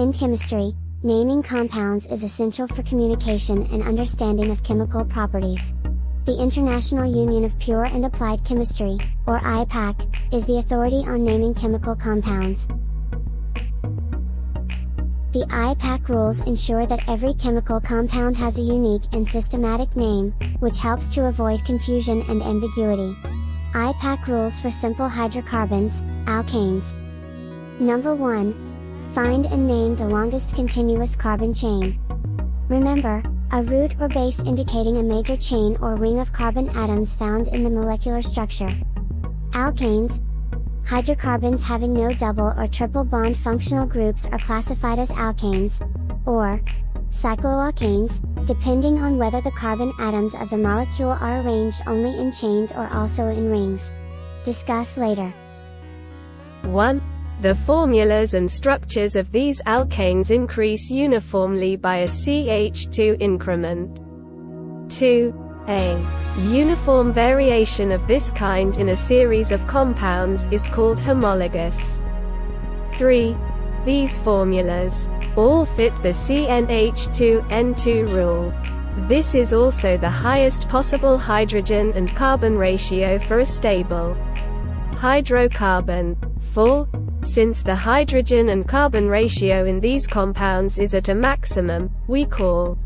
In chemistry, naming compounds is essential for communication and understanding of chemical properties. The International Union of Pure and Applied Chemistry, or IUPAC, is the authority on naming chemical compounds. The IUPAC rules ensure that every chemical compound has a unique and systematic name, which helps to avoid confusion and ambiguity. IUPAC rules for simple hydrocarbons, alkanes. Number 1. Find and name the longest continuous carbon chain. Remember, a root or base indicating a major chain or ring of carbon atoms found in the molecular structure. Alkanes, hydrocarbons having no double or triple bond functional groups are classified as alkanes, or cycloalkanes, depending on whether the carbon atoms of the molecule are arranged only in chains or also in rings. Discuss later. 1. The formulas and structures of these alkanes increase uniformly by a CH2 increment. 2. A uniform variation of this kind in a series of compounds is called homologous. 3. These formulas all fit the CnH2N2 rule. This is also the highest possible hydrogen and carbon ratio for a stable hydrocarbon. 4. Since the hydrogen and carbon ratio in these compounds is at a maximum, we call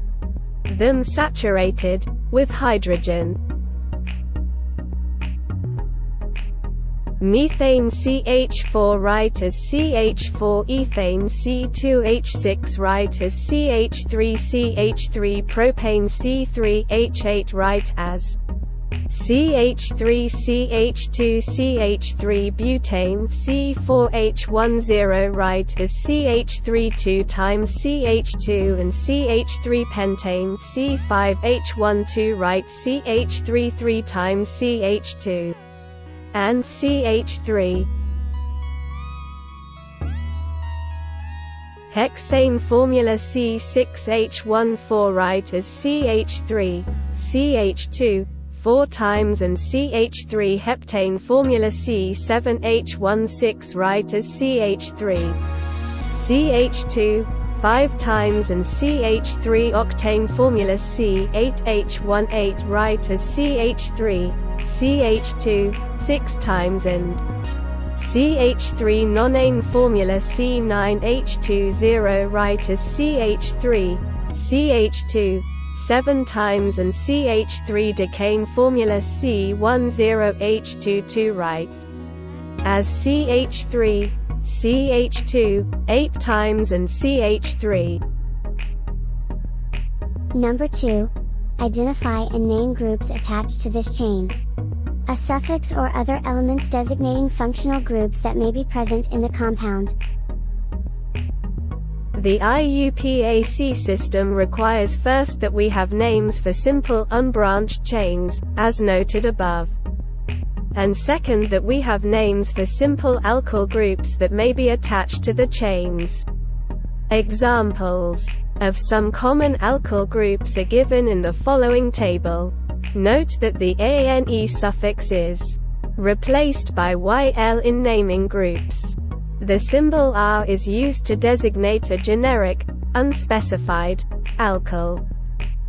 them saturated with hydrogen. Methane CH4 write as CH4 ethane C2H6 write as CH3CH3 propane C3H8 write as CH3CH2CH3 butane C4H10 write as CH32 times CH2 and CH3 pentane C5H12 write CH33 times CH2 and CH3 Hexane formula C6H14 write as CH3, CH2, 4 times and CH3 heptane formula C7H16 write as CH3. CH2 5 times and CH3 octane formula C8H18 write as CH3, CH2 6 times and CH3 nonane formula C9H20 write as CH3, CH2 7 times and CH3 decane formula C10H22 write as CH3, CH2, 8 times and CH3. Number 2. Identify and name groups attached to this chain. A suffix or other elements designating functional groups that may be present in the compound. The IUPAC system requires first that we have names for simple unbranched chains, as noted above. And second that we have names for simple alkyl groups that may be attached to the chains. Examples of some common alkyl groups are given in the following table. Note that the ANE suffix is replaced by YL in naming groups. The symbol R is used to designate a generic, unspecified, alkyl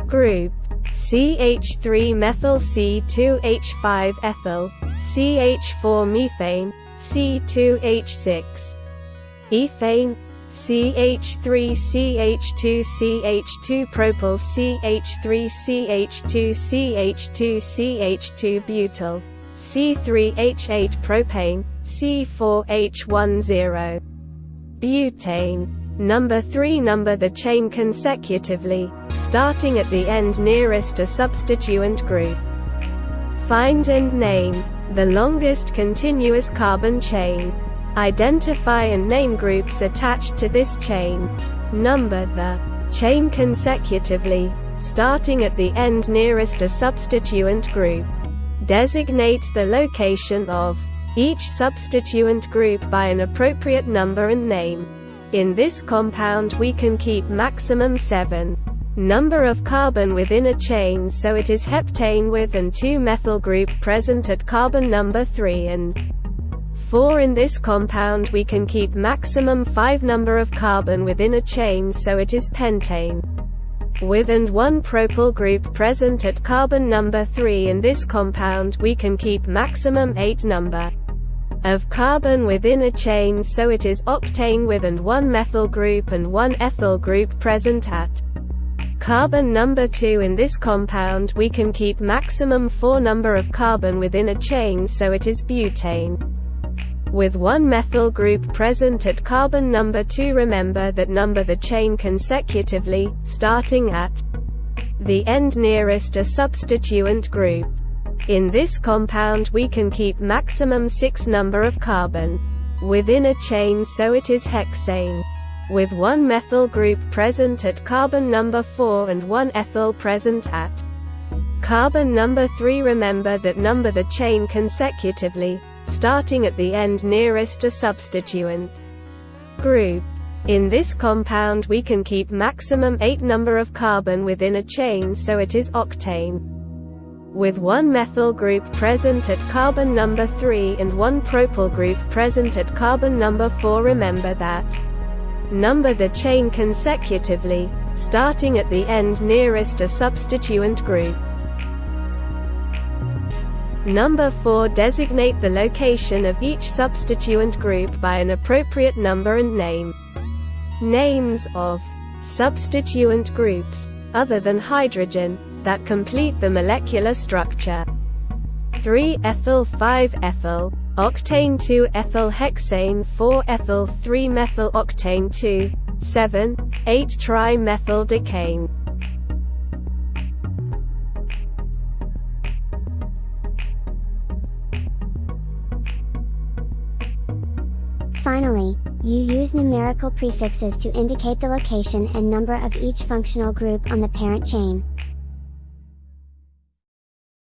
group. CH3 methyl C2H5 ethyl, CH4 methane, C2H6 ethane, CH3 CH2 CH2 propyl CH3 CH2 CH2 CH2 butyl C3H8 propane, C4H10. Butane. Number 3 Number the chain consecutively, starting at the end nearest a substituent group. Find and name the longest continuous carbon chain. Identify and name groups attached to this chain. Number the chain consecutively, starting at the end nearest a substituent group designates the location of each substituent group by an appropriate number and name. In this compound we can keep maximum 7 number of carbon within a chain so it is heptane with and 2 methyl group present at carbon number 3 and 4 in this compound we can keep maximum 5 number of carbon within a chain so it is pentane. With and 1 propyl group present at carbon number 3 in this compound we can keep maximum 8 number of carbon within a chain so it is octane with and 1 methyl group and 1 ethyl group present at carbon number 2 in this compound we can keep maximum 4 number of carbon within a chain so it is butane with one methyl group present at carbon number 2 remember that number the chain consecutively, starting at the end nearest a substituent group. In this compound we can keep maximum 6 number of carbon within a chain so it is hexane. With one methyl group present at carbon number 4 and one ethyl present at carbon number 3 remember that number the chain consecutively, starting at the end nearest a substituent group. In this compound we can keep maximum 8 number of carbon within a chain so it is octane. With one methyl group present at carbon number 3 and one propyl group present at carbon number 4 remember that number the chain consecutively, starting at the end nearest a substituent group. Number 4 Designate the location of each substituent group by an appropriate number and name. Names of substituent groups, other than hydrogen, that complete the molecular structure. 3 ethyl 5 ethyl, octane 2 ethyl hexane 4 Finally, you use numerical prefixes to indicate the location and number of each functional group on the parent chain.